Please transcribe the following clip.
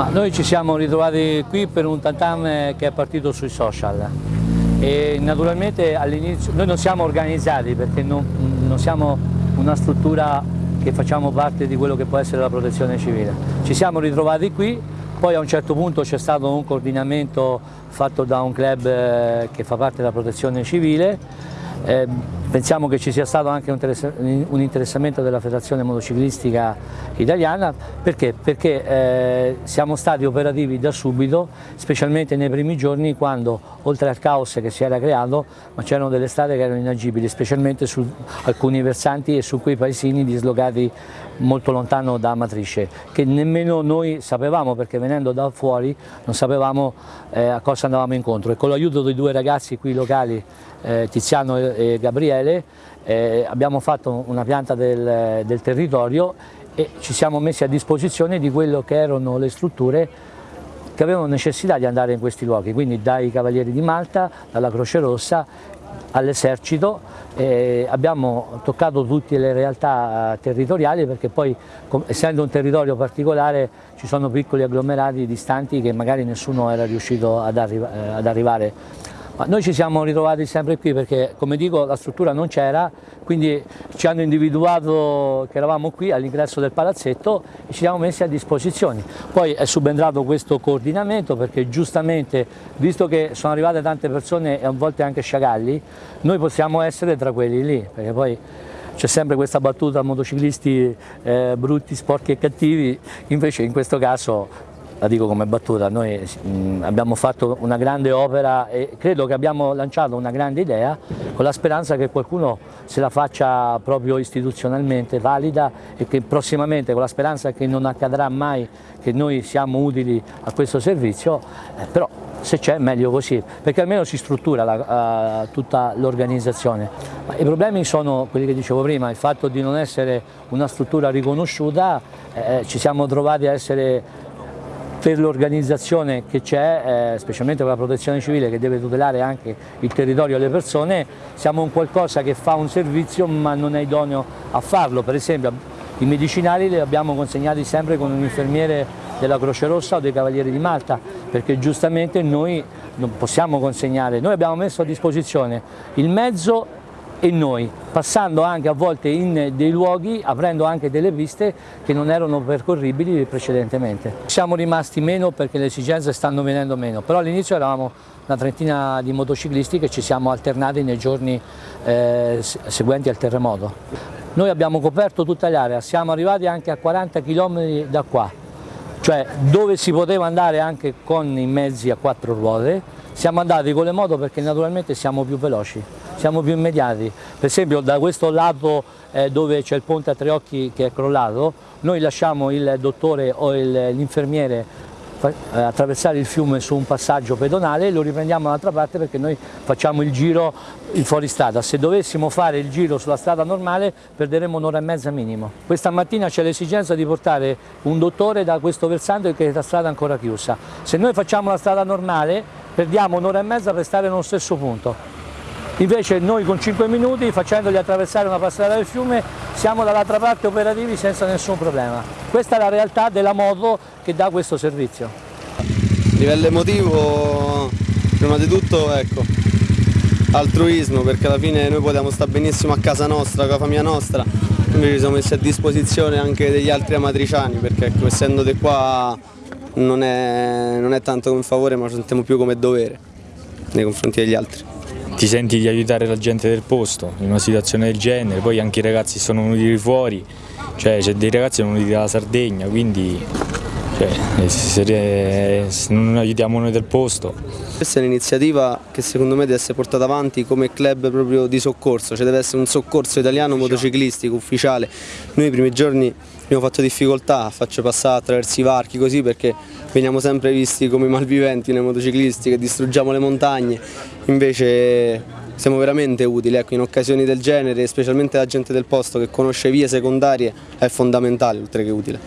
Ma noi ci siamo ritrovati qui per un tantam che è partito sui social e naturalmente all'inizio noi non siamo organizzati perché non, non siamo una struttura che facciamo parte di quello che può essere la protezione civile. Ci siamo ritrovati qui, poi a un certo punto c'è stato un coordinamento fatto da un club eh, che fa parte della protezione civile eh, pensiamo che ci sia stato anche un interessamento della Federazione Motociclistica Italiana. Perché, perché eh, siamo stati operativi da subito, specialmente nei primi giorni quando oltre al caos che si era creato ma c'erano delle strade che erano inagibili, specialmente su alcuni versanti e su quei paesini dislocati molto lontano da Matrice, che nemmeno noi sapevamo perché venendo da fuori non sapevamo eh, a cosa andavamo incontro. E con l'aiuto dei due ragazzi qui locali eh, Tiziano e, Gabriele, eh, abbiamo fatto una pianta del, del territorio e ci siamo messi a disposizione di quello che erano le strutture che avevano necessità di andare in questi luoghi, quindi dai Cavalieri di Malta, dalla Croce Rossa all'esercito, eh, abbiamo toccato tutte le realtà territoriali perché poi essendo un territorio particolare ci sono piccoli agglomerati distanti che magari nessuno era riuscito ad, arri eh, ad arrivare noi ci siamo ritrovati sempre qui perché, come dico, la struttura non c'era, quindi ci hanno individuato che eravamo qui all'ingresso del palazzetto e ci siamo messi a disposizione. Poi è subentrato questo coordinamento perché giustamente, visto che sono arrivate tante persone e a volte anche sciagalli, noi possiamo essere tra quelli lì, perché poi c'è sempre questa battuta motociclisti eh, brutti, sporchi e cattivi, invece in questo caso la dico come battuta, noi mh, abbiamo fatto una grande opera e credo che abbiamo lanciato una grande idea con la speranza che qualcuno se la faccia proprio istituzionalmente valida e che prossimamente con la speranza che non accadrà mai che noi siamo utili a questo servizio, eh, però se c'è meglio così, perché almeno si struttura la, uh, tutta l'organizzazione. I problemi sono quelli che dicevo prima, il fatto di non essere una struttura riconosciuta, eh, ci siamo trovati a essere per l'organizzazione che c'è, eh, specialmente per la protezione civile che deve tutelare anche il territorio e le persone, siamo un qualcosa che fa un servizio ma non è idoneo a farlo, per esempio i medicinali li abbiamo consegnati sempre con un infermiere della Croce Rossa o dei Cavalieri di Malta, perché giustamente noi non possiamo consegnare, noi abbiamo messo a disposizione il mezzo e noi, passando anche a volte in dei luoghi, aprendo anche delle piste che non erano percorribili precedentemente. Siamo rimasti meno perché le esigenze stanno venendo meno, però all'inizio eravamo una trentina di motociclisti che ci siamo alternati nei giorni eh, seguenti al terremoto. Noi abbiamo coperto tutta l'area, siamo arrivati anche a 40 km da qua, cioè dove si poteva andare anche con i mezzi a quattro ruote, siamo andati con le moto perché naturalmente siamo più veloci siamo più immediati. Per esempio da questo lato eh, dove c'è il ponte a tre occhi che è crollato, noi lasciamo il dottore o l'infermiere eh, attraversare il fiume su un passaggio pedonale e lo riprendiamo dall'altra parte perché noi facciamo il giro in fuoristrada. Se dovessimo fare il giro sulla strada normale perderemo un'ora e mezza minimo. Questa mattina c'è l'esigenza di portare un dottore da questo versante che è la strada ancora chiusa. Se noi facciamo la strada normale perdiamo un'ora e mezza per stare nello stesso punto. Invece noi con 5 minuti, facendogli attraversare una passata del fiume, siamo dall'altra parte operativi senza nessun problema. Questa è la realtà della moto che dà questo servizio. A livello emotivo, prima di tutto, ecco, altruismo, perché alla fine noi potevamo stare benissimo a casa nostra, con la famiglia nostra, invece ci siamo messi a disposizione anche degli altri amatriciani, perché ecco, essendo di qua non è, non è tanto come favore, ma lo sentiamo più come dovere nei confronti degli altri. Ti senti di aiutare la gente del posto in una situazione del genere, poi anche i ragazzi sono venuti fuori, cioè c'è dei ragazzi che sono venuti dalla Sardegna, quindi cioè, se, se non aiutiamo noi del posto. Questa è un'iniziativa che secondo me deve essere portata avanti come club proprio di soccorso, cioè deve essere un soccorso italiano motociclistico ufficiale. Noi i primi giorni abbiamo fatto difficoltà a farci passare attraverso i varchi così perché veniamo sempre visti come malviventi nei motociclisti che distruggiamo le montagne, invece siamo veramente utili, ecco, in occasioni del genere, specialmente la gente del posto che conosce vie secondarie, è fondamentale oltre che utile.